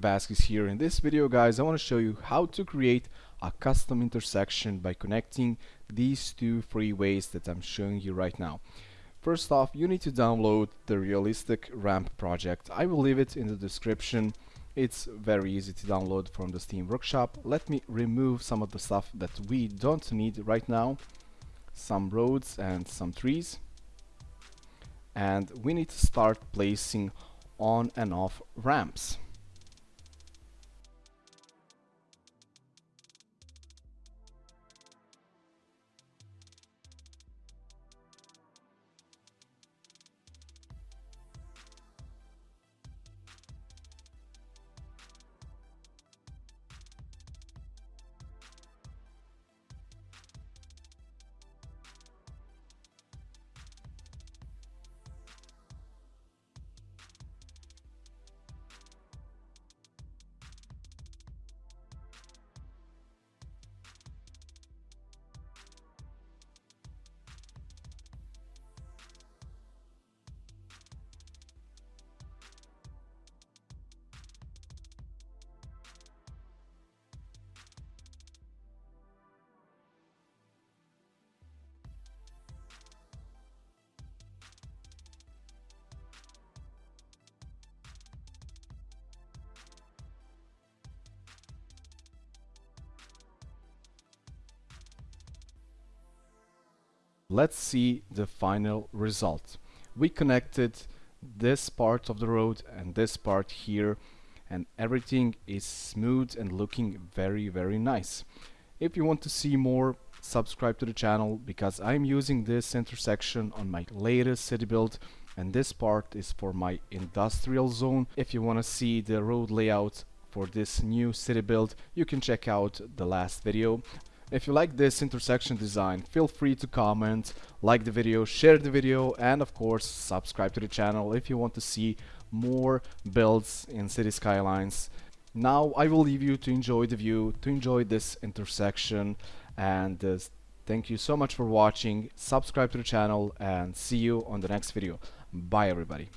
Vasquez here. In this video guys I want to show you how to create a custom intersection by connecting these two freeways that I'm showing you right now. First off you need to download the realistic ramp project. I will leave it in the description. It's very easy to download from the Steam Workshop. Let me remove some of the stuff that we don't need right now. Some roads and some trees. And we need to start placing on and off ramps. Let's see the final result. We connected this part of the road and this part here and everything is smooth and looking very very nice. If you want to see more subscribe to the channel because I'm using this intersection on my latest city build and this part is for my industrial zone. If you want to see the road layout for this new city build you can check out the last video if you like this intersection design, feel free to comment, like the video, share the video, and of course subscribe to the channel if you want to see more builds in Cities Skylines. Now I will leave you to enjoy the view, to enjoy this intersection, and uh, thank you so much for watching, subscribe to the channel, and see you on the next video. Bye everybody.